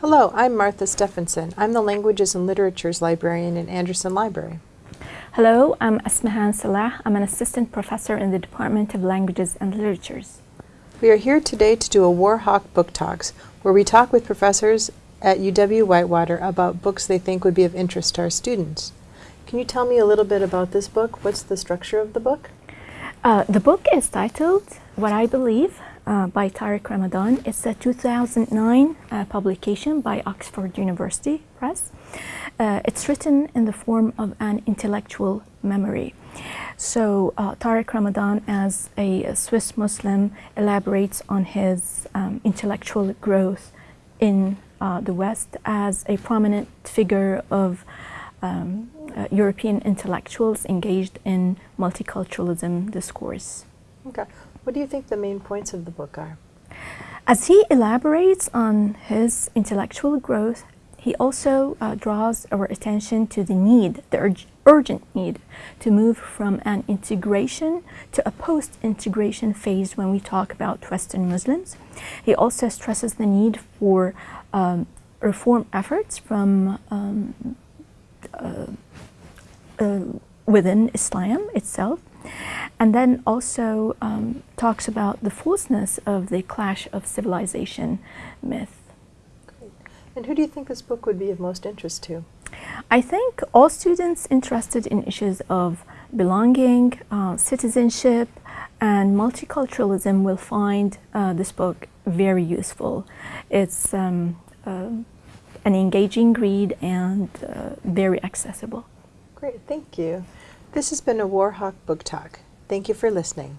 Hello, I'm Martha Stephenson. I'm the Languages and Literatures Librarian in Andersen Library. Hello, I'm Asmahan Salah. I'm an assistant professor in the Department of Languages and Literatures. We are here today to do a Warhawk Book Talks, where we talk with professors at UW-Whitewater about books they think would be of interest to our students. Can you tell me a little bit about this book? What's the structure of the book? Uh, the book is titled What I Believe uh, by Tariq Ramadan. It's a 2009 uh, publication by Oxford University Press. Uh, it's written in the form of an intellectual memory. So uh, Tariq Ramadan, as a, Swiss Muslim, elaborates on his um, intellectual growth in uh, the West as a prominent figure of um, uh, European intellectuals engaged in multiculturalism discourse. Okay. What do you think the main points of the book are? As he elaborates on his intellectual growth, he also uh, draws our attention to the need, the ur urgent need, to move from an integration to a post-integration phase when we talk about Western Muslims. He also stresses the need for um, reform efforts from um, uh, uh, within Islam itself and then also um, talks about the falseness of the clash of civilization myth. Great. And who do you think this book would be of most interest to? I think all students interested in issues of belonging, uh, citizenship, and multiculturalism will find uh, this book very useful. It's um, uh, an engaging read and uh, very accessible. Great, thank you. This has been a Warhawk Book Talk. Thank you for listening.